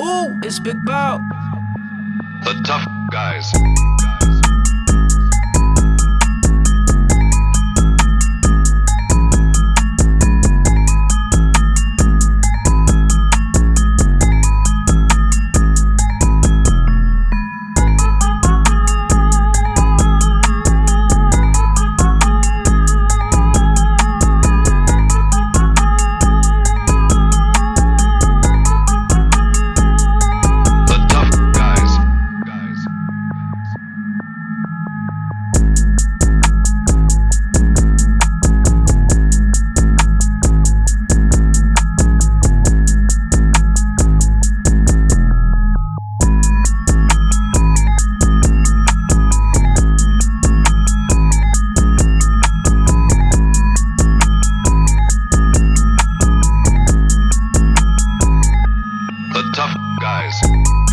Ooh, it's Big Bow. The tough guys. Tough guys.